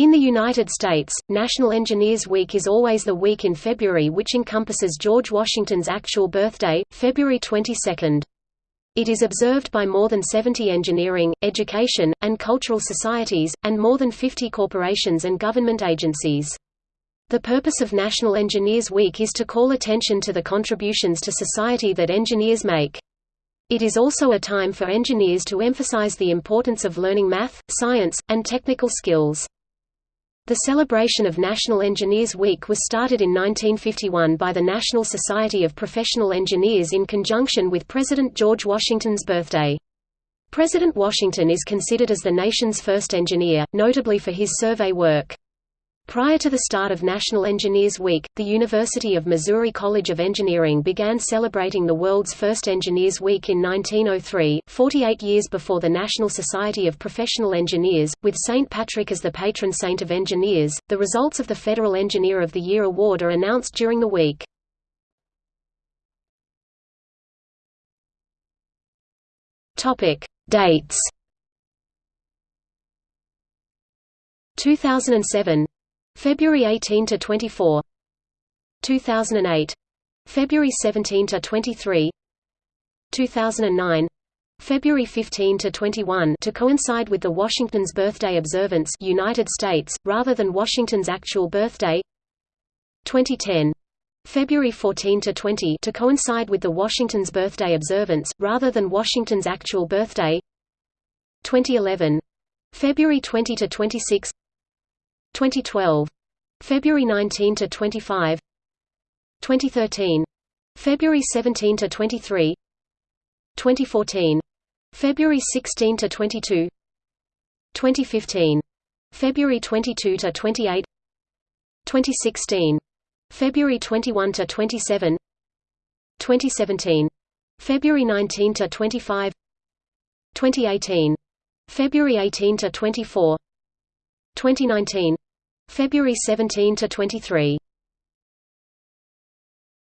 In the United States, National Engineers Week is always the week in February which encompasses George Washington's actual birthday, February 22. It is observed by more than 70 engineering, education, and cultural societies, and more than 50 corporations and government agencies. The purpose of National Engineers Week is to call attention to the contributions to society that engineers make. It is also a time for engineers to emphasize the importance of learning math, science, and technical skills. The celebration of National Engineers Week was started in 1951 by the National Society of Professional Engineers in conjunction with President George Washington's birthday. President Washington is considered as the nation's first engineer, notably for his survey work. Prior to the start of National Engineers Week, the University of Missouri College of Engineering began celebrating the world's first Engineers Week in 1903, 48 years before the National Society of Professional Engineers, with St. Patrick as the patron saint of engineers. The results of the Federal Engineer of the Year award are announced during the week. Topic: Dates 2007 February 18 to 24 2008 February 17 to 23 2009 February 15 to 21 to coincide with the Washington's birthday observance United States rather than Washington's actual birthday. 2010 February 14 to 20 to coincide with the Washington's birthday observance rather than Washington's actual birthday. 2011 February 20 to 26 2012 February 19 to 25 2013 February 17 to 23 2014 February 16 to 22 2015 February 22 to 28 2016 February 21 to 27 2017 February 19 to 25 2018 February 18 to 24 2019 February 17 to 23